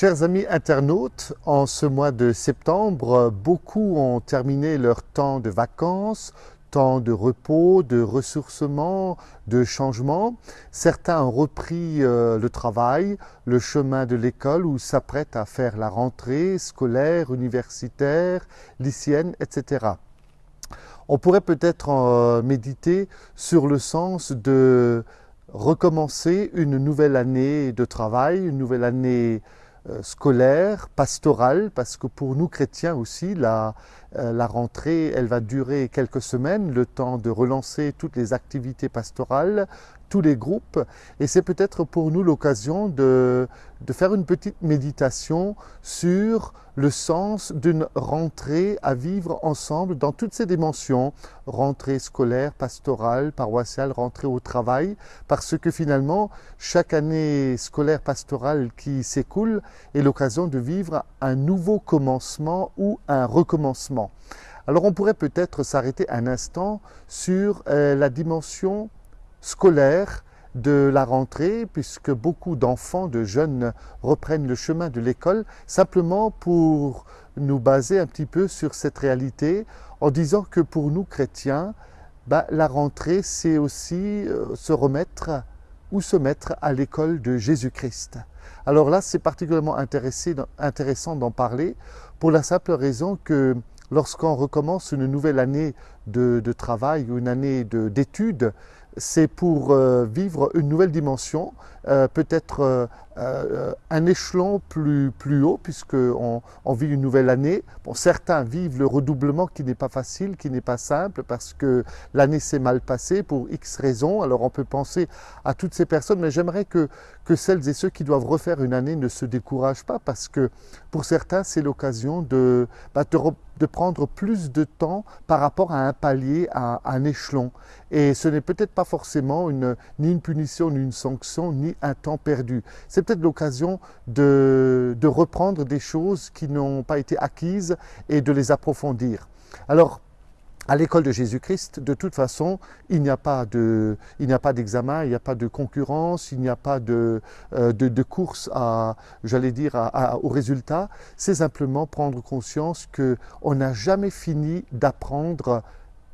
Chers amis internautes, en ce mois de septembre, beaucoup ont terminé leur temps de vacances, temps de repos, de ressourcement, de changement. Certains ont repris euh, le travail, le chemin de l'école ou s'apprêtent à faire la rentrée scolaire, universitaire, lycéenne, etc. On pourrait peut-être euh, méditer sur le sens de recommencer une nouvelle année de travail, une nouvelle année scolaire, pastorale, parce que pour nous chrétiens aussi, la, euh, la rentrée, elle va durer quelques semaines, le temps de relancer toutes les activités pastorales, tous les groupes. Et c'est peut-être pour nous l'occasion de, de, faire une petite méditation sur le sens d'une rentrée à vivre ensemble dans toutes ses dimensions, rentrée scolaire, pastorale, paroissiale, rentrée au travail, parce que finalement, chaque année scolaire pastorale qui s'écoule est l'occasion de vivre un nouveau commencement ou un recommencement. Alors on pourrait peut-être s'arrêter un instant sur euh, la dimension scolaire de la rentrée, puisque beaucoup d'enfants, de jeunes reprennent le chemin de l'école, simplement pour nous baser un petit peu sur cette réalité, en disant que pour nous chrétiens, bah, la rentrée, c'est aussi euh, se remettre ou se mettre à l'école de Jésus-Christ. Alors là, c'est particulièrement intéressant d'en parler pour la simple raison que lorsqu'on recommence une nouvelle année de, de travail ou une année d'études, c'est pour euh, vivre une nouvelle dimension, euh, peut-être euh, un échelon plus, plus haut, puisqu'on on vit une nouvelle année. Bon, certains vivent le redoublement qui n'est pas facile, qui n'est pas simple, parce que l'année s'est mal passée pour X raisons. Alors on peut penser à toutes ces personnes, mais j'aimerais que, que celles et ceux qui doivent refaire une année ne se découragent pas, parce que pour certains, c'est l'occasion de, bah, de, de prendre plus de temps par rapport à un palier, à, un échelon. Et ce n'est peut-être pas forcément ni une punition, ni une sanction, ni un temps perdu. C'est peut-être l'occasion de, de reprendre des choses qui n'ont pas été acquises et de les approfondir. Alors, à l'école de Jésus-Christ, de toute façon, il n'y a pas d'examen, il n'y a pas de concurrence, il n'y a pas de, euh, course à, j'allais dire, au résultat. C'est simplement prendre conscience qu'on n'a jamais fini d'apprendre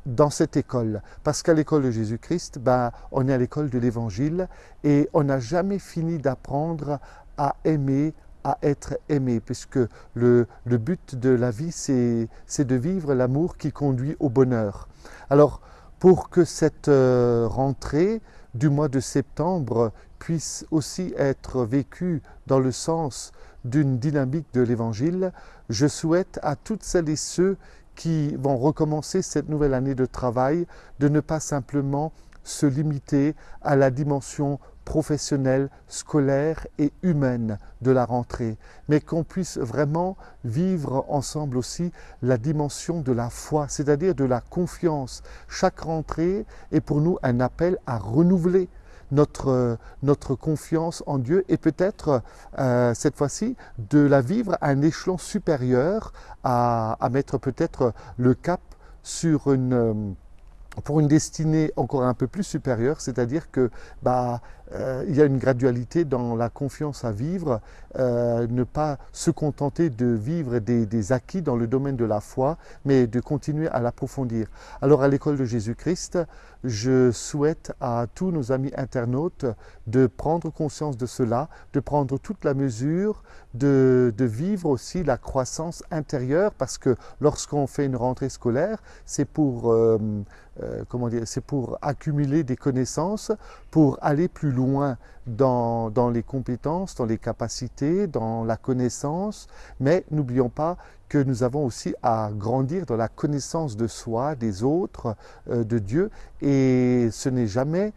dans cette école. Parce qu'à l'école de Jésus-Christ, ben, on est à l'école de l'Évangile et on n'a jamais fini d'apprendre à aimer, à être aimé, puisque le, le but de la vie, c'est de vivre l'amour qui conduit au bonheur. Alors, pour que cette euh, rentrée du mois de septembre puisse aussi être vécue dans le sens d'une dynamique de l'Évangile, je souhaite à toutes celles et ceux qui vont recommencer cette nouvelle année de travail de ne pas simplement se limiter à la dimension professionnelle, scolaire et humaine de la rentrée, mais qu'on puisse vraiment vivre ensemble aussi la dimension de la foi, c'est-à-dire de la confiance. Chaque rentrée est pour nous un appel à renouveler notre, notre confiance en Dieu et peut-être euh, cette fois-ci de la vivre à un échelon supérieur, à, à mettre peut-être le cap sur une pour une destinée encore un peu plus supérieure, c'est-à-dire que bah, euh, il y a une gradualité dans la confiance à vivre, euh, ne pas se contenter de vivre des, acquis dans le domaine de la foi, mais de continuer à l'approfondir. Alors à l'école de Jésus-Christ, je souhaite à tous nos amis internautes de prendre conscience de cela, de prendre toute la mesure, de, de vivre aussi la croissance intérieure, parce que lorsqu'on fait une rentrée scolaire, c'est pour, euh, euh comment dire, c'est pour accumuler des connaissances, pour aller plus loin dans, dans, les compétences, dans les capacités, dans la connaissance, mais n'oublions pas que nous avons aussi à grandir dans la connaissance de soi, des autres, euh, de Dieu, et ce n'est jamais,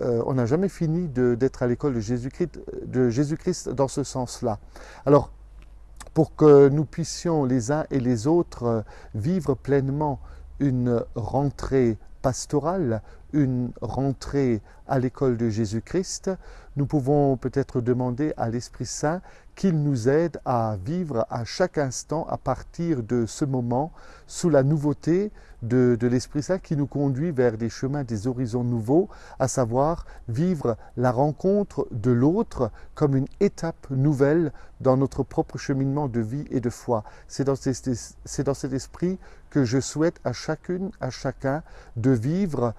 euh, on n'a jamais fini d'être à l'école de Jésus-Christ Jésus dans ce sens-là. Alors, pour que nous puissions les uns et les autres vivre pleinement une rentrée pastorale, une rentrée à l'école de Jésus-Christ, nous pouvons peut-être demander à l'Esprit Saint qu'il nous aide à vivre à chaque instant à partir de ce moment sous la nouveauté de, l'Esprit Saint qui nous conduit vers des chemins, des horizons nouveaux, à savoir vivre la rencontre de l'autre comme une étape nouvelle dans notre propre cheminement de vie et de foi. C'est dans, dans cet esprit que je souhaite à chacune, à chacun de vivre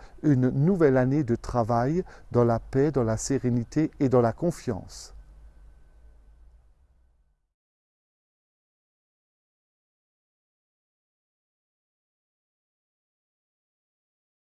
une nouvelle année de travail dans la paix, dans la sérénité et dans la confiance.